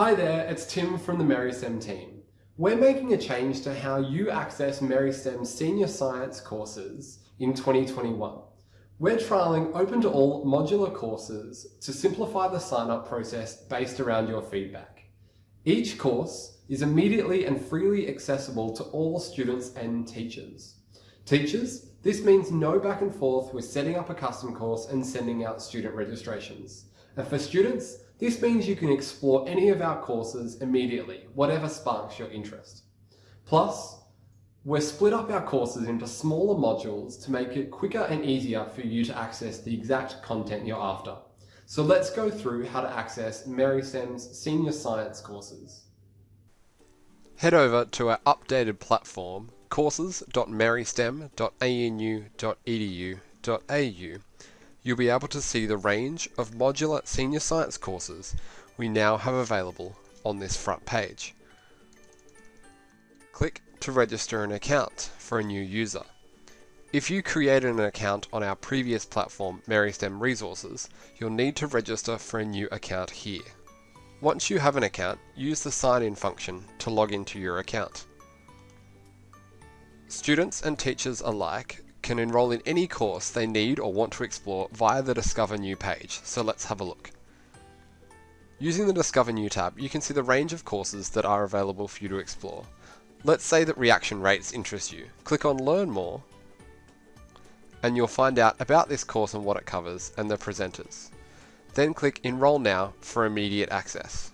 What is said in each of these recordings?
Hi there, it's Tim from the MERISTEM team. We're making a change to how you access MERISTEM's senior science courses in 2021. We're trialling open to all modular courses to simplify the sign-up process based around your feedback. Each course is immediately and freely accessible to all students and teachers. Teachers, this means no back and forth with setting up a custom course and sending out student registrations. And for students, this means you can explore any of our courses immediately, whatever sparks your interest. Plus, we've split up our courses into smaller modules to make it quicker and easier for you to access the exact content you're after. So let's go through how to access MERISTEM's senior science courses. Head over to our updated platform courses.meristem.anu.edu.au you'll be able to see the range of modular senior science courses we now have available on this front page. Click to register an account for a new user. If you created an account on our previous platform, MERISTEM Resources, you'll need to register for a new account here. Once you have an account, use the sign-in function to log into your account. Students and teachers alike can enroll in any course they need or want to explore via the Discover New page, so let's have a look. Using the Discover New tab, you can see the range of courses that are available for you to explore. Let's say that reaction rates interest you. Click on Learn More, and you'll find out about this course and what it covers, and the presenters. Then click Enroll Now for immediate access.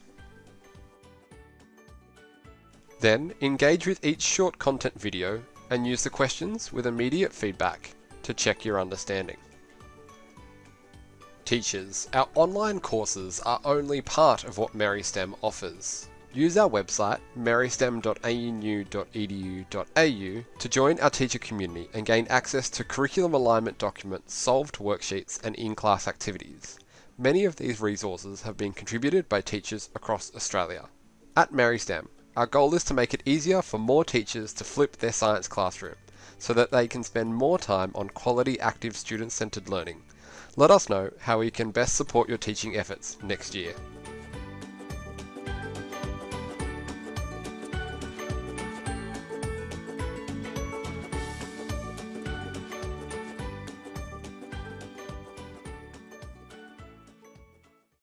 Then, engage with each short content video and use the questions with immediate feedback to check your understanding. Teachers, our online courses are only part of what MERISTEM offers. Use our website, meristem.anu.edu.au to join our teacher community and gain access to curriculum alignment documents, solved worksheets and in-class activities. Many of these resources have been contributed by teachers across Australia. At MERISTEM, our goal is to make it easier for more teachers to flip their science classroom so that they can spend more time on quality active student-centered learning. Let us know how we can best support your teaching efforts next year.